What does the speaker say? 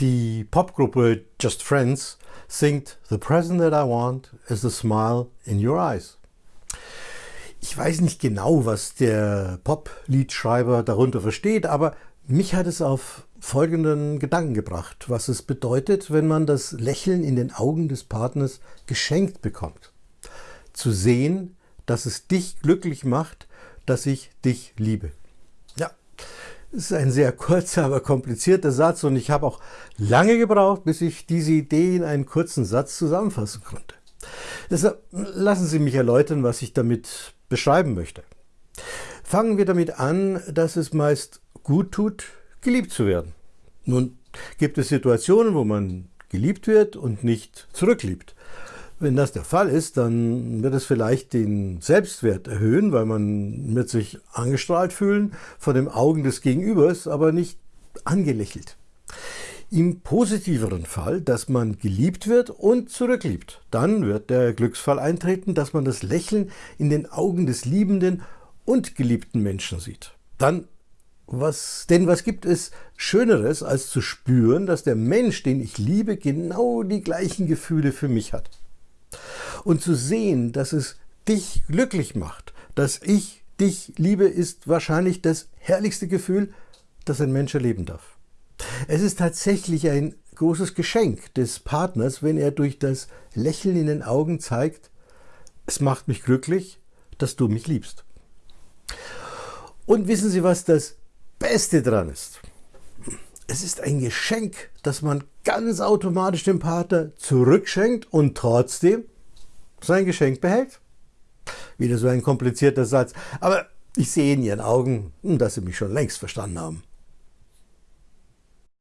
Die Popgruppe Just Friends singt The present that I want is the smile in your eyes. Ich weiß nicht genau, was der Pop-Liedschreiber darunter versteht, aber mich hat es auf folgenden Gedanken gebracht, was es bedeutet, wenn man das Lächeln in den Augen des Partners geschenkt bekommt. Zu sehen, dass es dich glücklich macht, dass ich dich liebe. Das ist ein sehr kurzer, aber komplizierter Satz und ich habe auch lange gebraucht, bis ich diese Idee in einen kurzen Satz zusammenfassen konnte. Deshalb lassen Sie mich erläutern, was ich damit beschreiben möchte. Fangen wir damit an, dass es meist gut tut, geliebt zu werden. Nun gibt es Situationen, wo man geliebt wird und nicht zurückliebt. Wenn das der Fall ist, dann wird es vielleicht den Selbstwert erhöhen, weil man wird sich angestrahlt fühlen von den Augen des Gegenübers, aber nicht angelächelt. Im positiveren Fall, dass man geliebt wird und zurückliebt, dann wird der Glücksfall eintreten, dass man das Lächeln in den Augen des liebenden und geliebten Menschen sieht. Dann was, denn was gibt es Schöneres, als zu spüren, dass der Mensch, den ich liebe, genau die gleichen Gefühle für mich hat? Und zu sehen, dass es dich glücklich macht, dass ich dich liebe, ist wahrscheinlich das herrlichste Gefühl, das ein Mensch erleben darf. Es ist tatsächlich ein großes Geschenk des Partners, wenn er durch das Lächeln in den Augen zeigt, es macht mich glücklich, dass du mich liebst. Und wissen Sie, was das Beste dran ist? Es ist ein Geschenk, das man ganz automatisch dem Partner zurückschenkt und trotzdem sein Geschenk behält. Wieder so ein komplizierter Satz. Aber ich sehe in Ihren Augen, dass Sie mich schon längst verstanden haben.